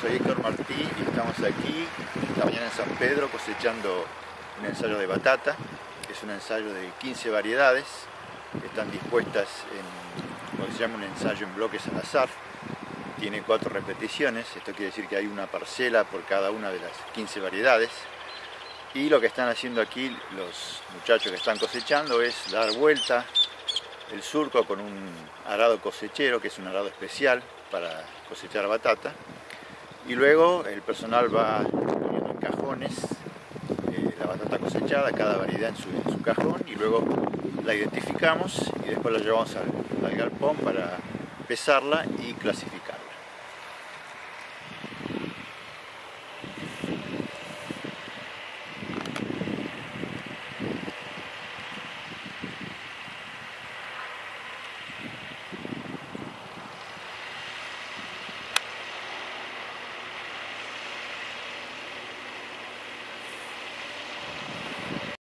soy Héctor Martí y estamos aquí esta mañana en San Pedro cosechando un ensayo de batata. Es un ensayo de 15 variedades que están dispuestas en se llama un ensayo en bloques al azar. Tiene cuatro repeticiones, esto quiere decir que hay una parcela por cada una de las 15 variedades. Y lo que están haciendo aquí los muchachos que están cosechando es dar vuelta el surco con un arado cosechero, que es un arado especial para cosechar batata. Y luego el personal va poniendo en cajones eh, la batata cosechada, cada variedad en su, cajón, y luego la identificamos y después la llevamos al galpón para pesarla y clasificarla.